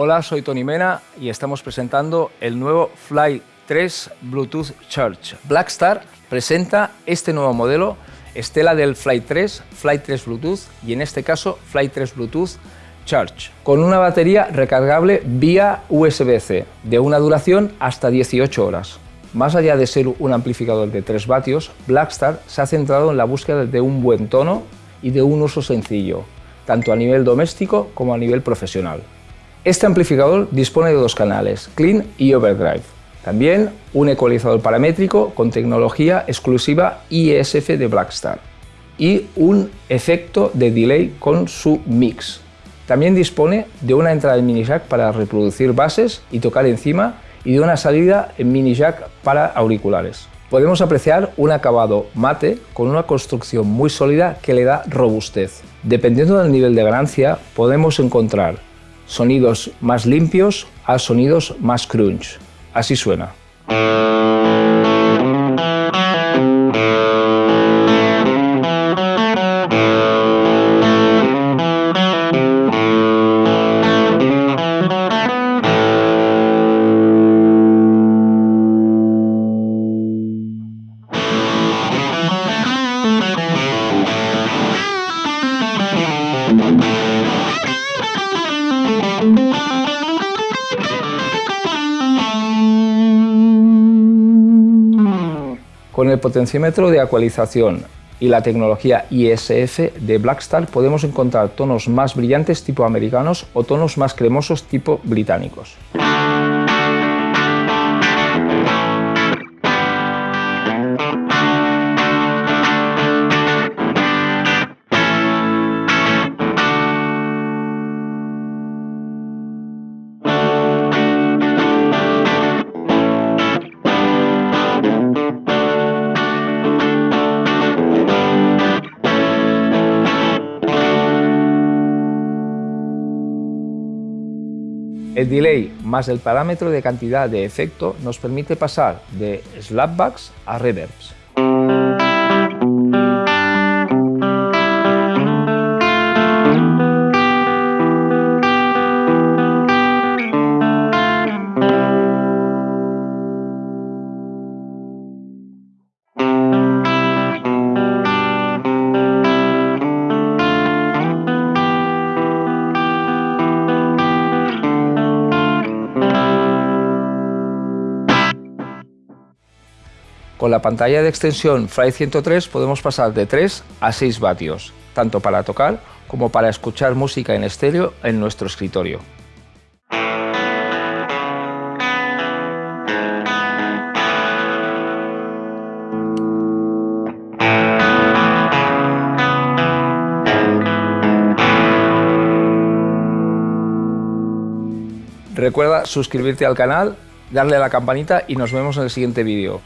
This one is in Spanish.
Hola, soy Tony Mena y estamos presentando el nuevo Fly 3 Bluetooth Charge. Blackstar presenta este nuevo modelo, estela del Fly 3, Fly 3 Bluetooth y en este caso Fly 3 Bluetooth Charge, con una batería recargable vía USB-C de una duración hasta 18 horas. Más allá de ser un amplificador de 3 vatios, Blackstar se ha centrado en la búsqueda de un buen tono y de un uso sencillo, tanto a nivel doméstico como a nivel profesional. Este amplificador dispone de dos canales, Clean y Overdrive. También un ecualizador paramétrico con tecnología exclusiva ISF de Blackstar y un efecto de delay con su mix. También dispone de una entrada en mini jack para reproducir bases y tocar encima y de una salida en mini jack para auriculares. Podemos apreciar un acabado mate con una construcción muy sólida que le da robustez. Dependiendo del nivel de ganancia, podemos encontrar sonidos más limpios a sonidos más crunch. Así suena. El potenciómetro de ecualización y la tecnología ISF de Blackstar podemos encontrar tonos más brillantes tipo americanos o tonos más cremosos tipo británicos. El delay más el parámetro de cantidad de efecto nos permite pasar de slapbacks a reverbs. Con la pantalla de extensión Fly 103 podemos pasar de 3 a 6 vatios, tanto para tocar como para escuchar música en estéreo en nuestro escritorio. Recuerda suscribirte al canal, darle a la campanita y nos vemos en el siguiente vídeo.